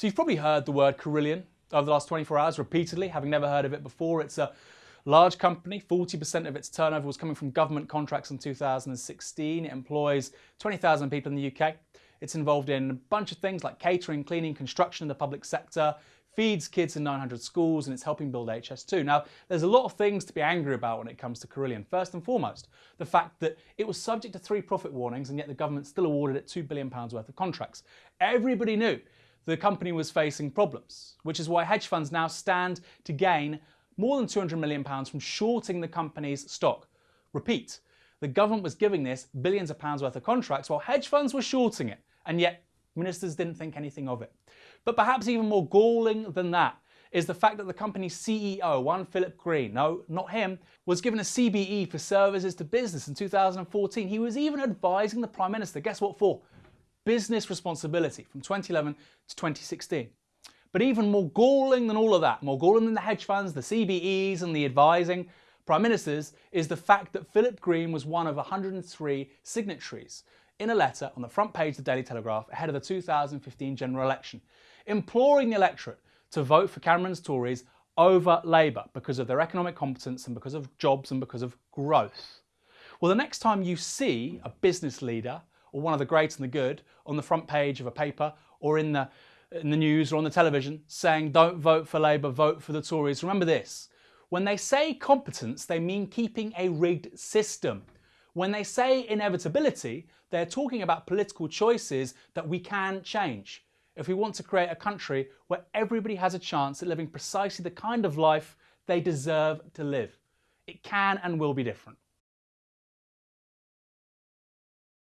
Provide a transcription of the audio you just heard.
So you've probably heard the word Carillion over the last 24 hours repeatedly, having never heard of it before. It's a large company. 40% of its turnover was coming from government contracts in 2016. It employs 20,000 people in the UK. It's involved in a bunch of things like catering, cleaning, construction in the public sector, feeds kids in 900 schools, and it's helping build HS2. Now, there's a lot of things to be angry about when it comes to Carillion. First and foremost, the fact that it was subject to three profit warnings, and yet the government still awarded it £2 billion worth of contracts. Everybody knew the company was facing problems, which is why hedge funds now stand to gain more than £200 million from shorting the company's stock. Repeat, the government was giving this billions of pounds worth of contracts while hedge funds were shorting it, and yet ministers didn't think anything of it. But perhaps even more galling than that is the fact that the company's CEO, one Philip Green, no, not him, was given a CBE for services to business in 2014. He was even advising the Prime Minister, guess what for? Business responsibility from 2011 to 2016. But even more galling than all of that, more galling than the hedge funds, the CBEs and the advising prime ministers, is the fact that Philip Green was one of 103 signatories in a letter on the front page of the Daily Telegraph ahead of the 2015 general election, imploring the electorate to vote for Cameron's Tories over Labour because of their economic competence and because of jobs and because of growth. Well, the next time you see a business leader or one of the great and the good on the front page of a paper or in the, in the news or on the television saying don't vote for Labour, vote for the Tories. Remember this, when they say competence, they mean keeping a rigged system. When they say inevitability, they're talking about political choices that we can change. If we want to create a country where everybody has a chance at living precisely the kind of life they deserve to live, it can and will be different.